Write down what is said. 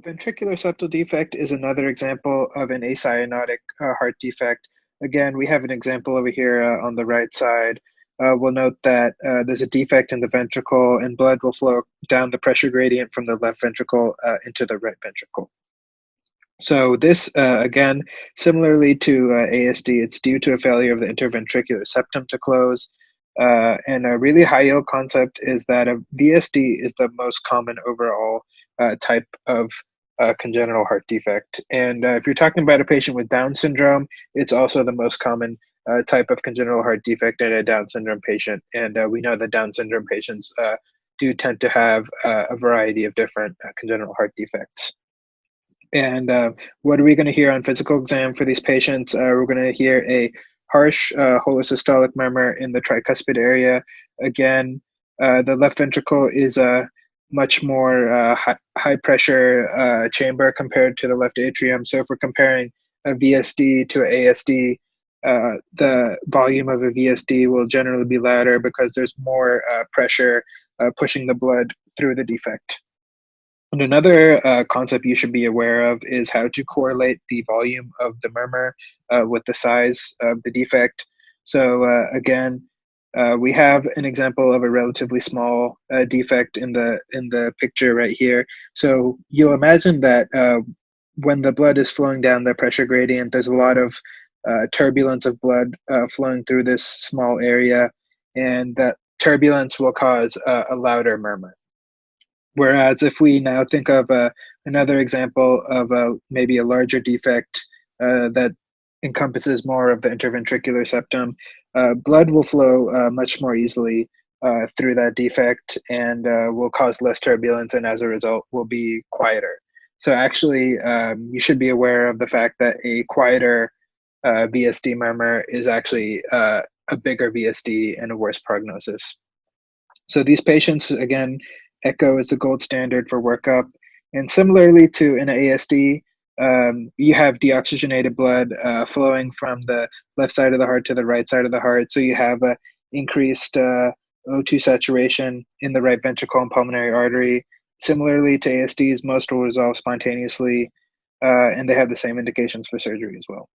Ventricular septal defect is another example of an acyanotic uh, heart defect. Again, we have an example over here uh, on the right side. Uh, we'll note that uh, there's a defect in the ventricle and blood will flow down the pressure gradient from the left ventricle uh, into the right ventricle. So this, uh, again, similarly to ASD, it's due to a failure of the interventricular septum to close. and a really high yield concept is that a VSD is the most common overall type of uh, congenital heart defect. And uh, if you're talking about a patient with Down syndrome, it's also the most common uh, type of congenital heart defect in a Down syndrome patient. And uh, we know that Down syndrome patients uh, do tend to have uh, a variety of different congenital heart defects. And what are we going to hear on physical exam for these patients? we're going to hear a harsh holosystolic murmur in the tricuspid area. Again, the left ventricle is a much more uh, high, high, pressure uh, chamber compared to the left atrium. So if we're comparing a VSD to an ASD, uh, the volume of a VSD will generally be louder because there's more uh, pressure uh, pushing the blood through the defect. And another uh, concept you should be aware of is how to correlate the volume of the murmur with the size of the defect. So again, uh, we have an example of a relatively small uh, defect in the in the picture right here. So you'll imagine that uh, when the blood is flowing down the pressure gradient, there's a lot of uh, turbulence of blood uh, flowing through this small area, and that turbulence will cause a louder murmur. Whereas if we now think of another example of a, maybe a larger defect that encompasses more of the interventricular septum, uh, blood will flow uh, much more easily uh, through that defect and uh, will cause less turbulence and as a result will be quieter. So actually, um, you should be aware of the fact that a quieter uh, VSD murmur is actually uh, a bigger VSD and a worse prognosis. So these patients, again, echo is the gold standard for workup. And similarly to an ASD, um, you have deoxygenated blood uh, flowing from the left side of the heart to the right side of the heart. So you have a increased uh, O2 saturation in the right ventricle and pulmonary artery. Similarly to ASDs, most will resolve spontaneously, uh, and they have the same indications for surgery as well.